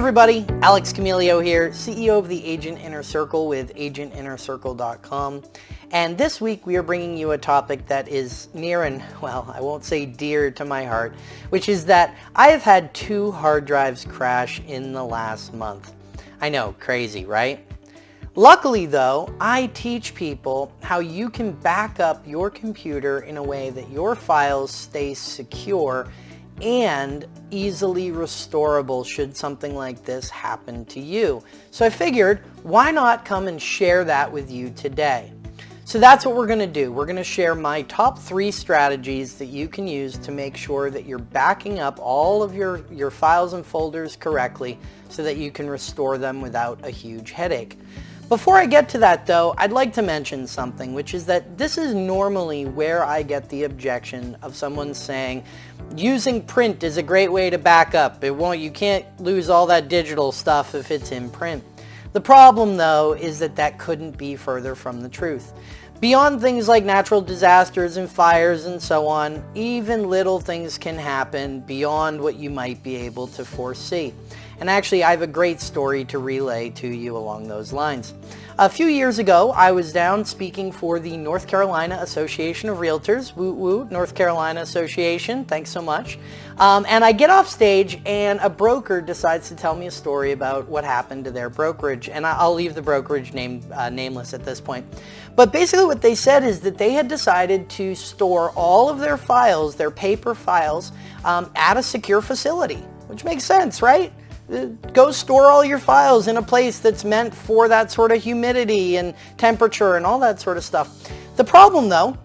everybody, Alex Camilio here, CEO of the Agent Inner Circle with agentinnercircle.com. And this week we are bringing you a topic that is near and, well, I won't say dear to my heart, which is that I have had two hard drives crash in the last month. I know, crazy, right? Luckily though, I teach people how you can back up your computer in a way that your files stay secure and easily restorable should something like this happen to you. So I figured, why not come and share that with you today? So that's what we're going to do. We're going to share my top three strategies that you can use to make sure that you're backing up all of your, your files and folders correctly so that you can restore them without a huge headache. Before I get to that though, I'd like to mention something, which is that this is normally where I get the objection of someone saying, using print is a great way to back up. It won't, you can't lose all that digital stuff if it's in print. The problem though is that that couldn't be further from the truth. Beyond things like natural disasters and fires and so on, even little things can happen beyond what you might be able to foresee. And actually, I have a great story to relay to you along those lines. A few years ago, I was down speaking for the North Carolina Association of Realtors, woo woo, North Carolina Association, thanks so much. Um, and I get off stage and a broker decides to tell me a story about what happened to their brokerage. And I'll leave the brokerage name uh, nameless at this point. But basically what they said is that they had decided to store all of their files, their paper files, um, at a secure facility, which makes sense, right? Uh, go store all your files in a place that's meant for that sort of humidity and temperature and all that sort of stuff. The problem though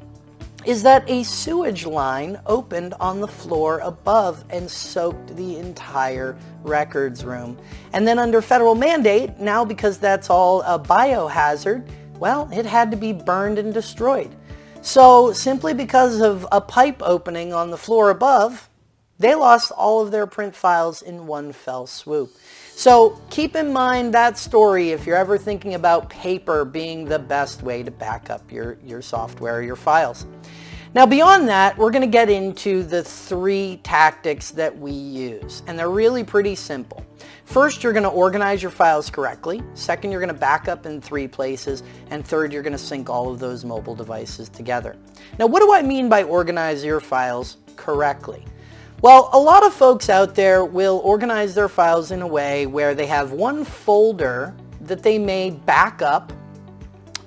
is that a sewage line opened on the floor above and soaked the entire records room. And then under federal mandate, now because that's all a biohazard, well, it had to be burned and destroyed. So simply because of a pipe opening on the floor above, they lost all of their print files in one fell swoop. So keep in mind that story if you're ever thinking about paper being the best way to back up your, your software, your files. Now beyond that, we're going to get into the three tactics that we use, and they're really pretty simple. First, you're going to organize your files correctly. Second, you're going to back up in three places. And third, you're going to sync all of those mobile devices together. Now, what do I mean by organize your files correctly? Well, a lot of folks out there will organize their files in a way where they have one folder that they may back up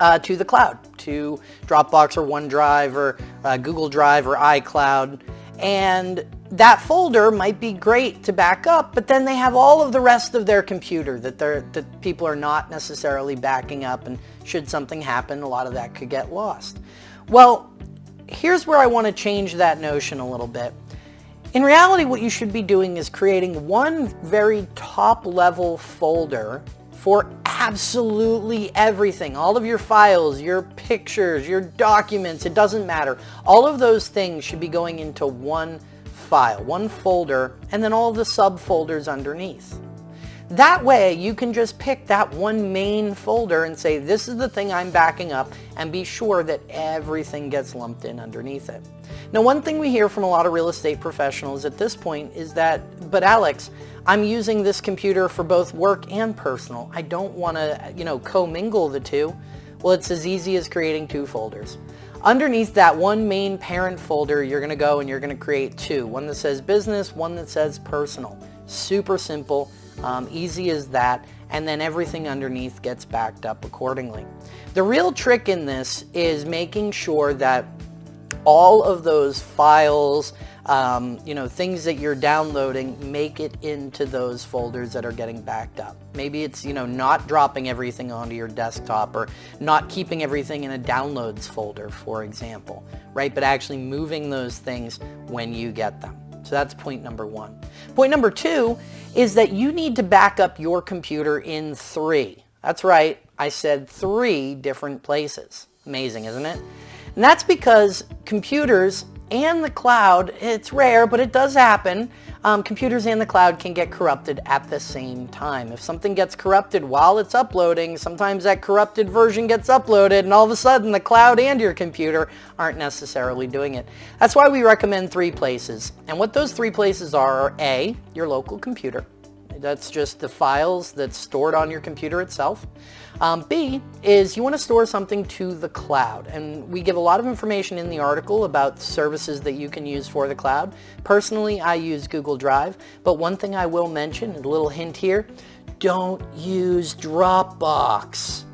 uh, to the cloud, to Dropbox or OneDrive or uh, Google Drive or iCloud. And that folder might be great to back up, but then they have all of the rest of their computer that, they're, that people are not necessarily backing up and should something happen, a lot of that could get lost. Well, here's where I want to change that notion a little bit. In reality, what you should be doing is creating one very top level folder for absolutely everything. All of your files, your pictures, your documents, it doesn't matter. All of those things should be going into one file, one folder, and then all the subfolders underneath. That way you can just pick that one main folder and say this is the thing I'm backing up and be sure that everything gets lumped in underneath it. Now one thing we hear from a lot of real estate professionals at this point is that, but Alex, I'm using this computer for both work and personal. I don't want to, you know, commingle the two. Well, it's as easy as creating two folders. Underneath that one main parent folder, you're going to go and you're going to create two. One that says business, one that says personal. Super simple. Um, easy as that, and then everything underneath gets backed up accordingly. The real trick in this is making sure that all of those files, um, you know, things that you're downloading, make it into those folders that are getting backed up. Maybe it's, you know, not dropping everything onto your desktop or not keeping everything in a downloads folder, for example, right? But actually moving those things when you get them. So that's point number one. Point number two is that you need to back up your computer in three. That's right, I said three different places. Amazing, isn't it? And that's because computers and the cloud, it's rare, but it does happen, um, computers and the cloud can get corrupted at the same time. If something gets corrupted while it's uploading, sometimes that corrupted version gets uploaded and all of a sudden the cloud and your computer aren't necessarily doing it. That's why we recommend three places. And what those three places are are A, your local computer. That's just the files that's stored on your computer itself. Um, B is you want to store something to the cloud. And we give a lot of information in the article about services that you can use for the cloud. Personally, I use Google Drive. But one thing I will mention, a little hint here, don't use Dropbox.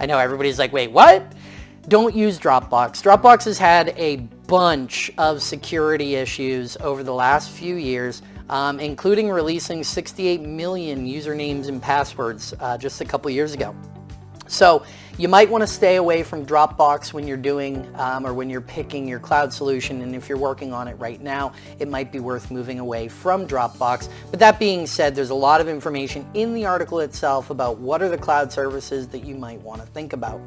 I know everybody's like, wait, what? Don't use Dropbox. Dropbox has had a bunch of security issues over the last few years, um, including releasing 68 million usernames and passwords uh, just a couple years ago. So you might want to stay away from Dropbox when you're doing um, or when you're picking your cloud solution and if you're working on it right now it might be worth moving away from Dropbox. But that being said there's a lot of information in the article itself about what are the cloud services that you might want to think about.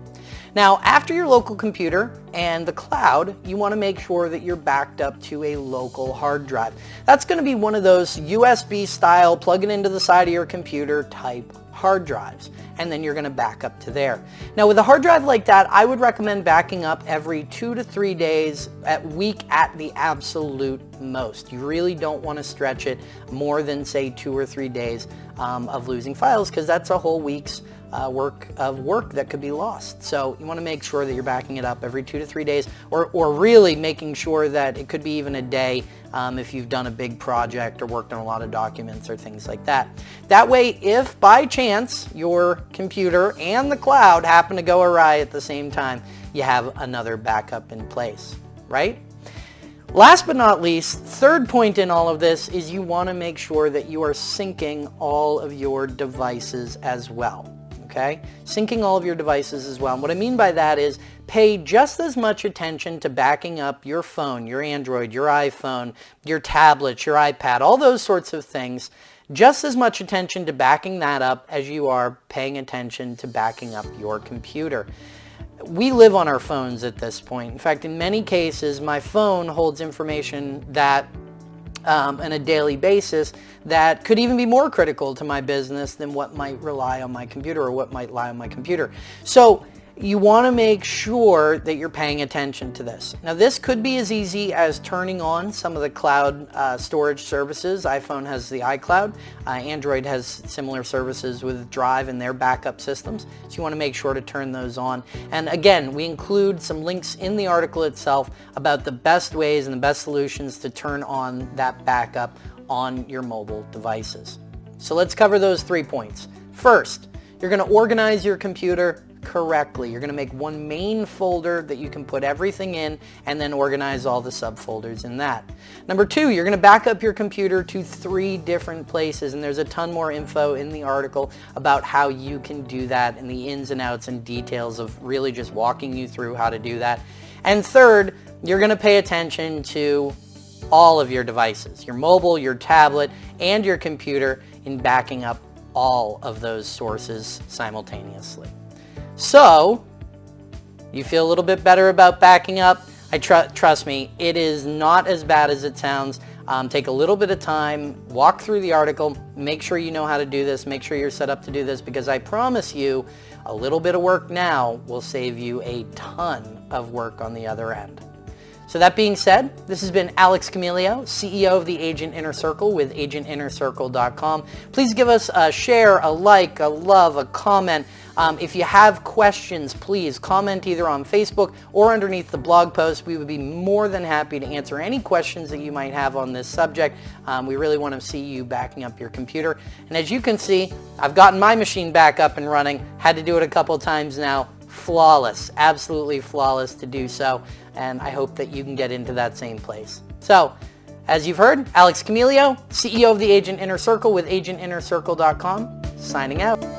Now after your local computer and the cloud you want to make sure that you're backed up to a local hard drive. That's going to be one of those USB style plug it into the side of your computer type hard drives and then you're going to back up to there. Now with a hard drive like that, I would recommend backing up every two to three days at week at the absolute most. You really don't want to stretch it more than say two or three days um, of losing files because that's a whole week's uh, work of work that could be lost. So you want to make sure that you're backing it up every two to three days or, or really making sure that it could be even a day um, if you've done a big project or worked on a lot of documents or things like that. That way, if by chance your computer and the cloud happen to go awry at the same time, you have another backup in place, right? Last but not least, third point in all of this is you want to make sure that you are syncing all of your devices as well okay? Syncing all of your devices as well. And what I mean by that is pay just as much attention to backing up your phone, your Android, your iPhone, your tablet, your iPad, all those sorts of things, just as much attention to backing that up as you are paying attention to backing up your computer. We live on our phones at this point. In fact, in many cases, my phone holds information that um, on a daily basis that could even be more critical to my business than what might rely on my computer or what might lie on my computer. So you want to make sure that you're paying attention to this. Now this could be as easy as turning on some of the cloud uh, storage services. iPhone has the iCloud. Uh, Android has similar services with Drive and their backup systems. So you want to make sure to turn those on. And again, we include some links in the article itself about the best ways and the best solutions to turn on that backup on your mobile devices. So let's cover those three points. First, you're going to organize your computer correctly. You're going to make one main folder that you can put everything in and then organize all the subfolders in that. Number two, you're going to back up your computer to three different places and there's a ton more info in the article about how you can do that and the ins and outs and details of really just walking you through how to do that. And third, you're going to pay attention to all of your devices, your mobile, your tablet, and your computer in backing up all of those sources simultaneously. So, you feel a little bit better about backing up? I tr trust me, it is not as bad as it sounds. Um, take a little bit of time, walk through the article, make sure you know how to do this, make sure you're set up to do this because I promise you a little bit of work now will save you a ton of work on the other end. So that being said, this has been Alex Camilio, CEO of the Agent Inner Circle with agentinnercircle.com. Please give us a share, a like, a love, a comment. Um, if you have questions, please comment either on Facebook or underneath the blog post. We would be more than happy to answer any questions that you might have on this subject. Um, we really want to see you backing up your computer. And as you can see, I've gotten my machine back up and running. Had to do it a couple times now flawless, absolutely flawless to do so, and I hope that you can get into that same place. So, as you've heard, Alex Camilio, CEO of the Agent Inner Circle with agentinnercircle.com, signing out.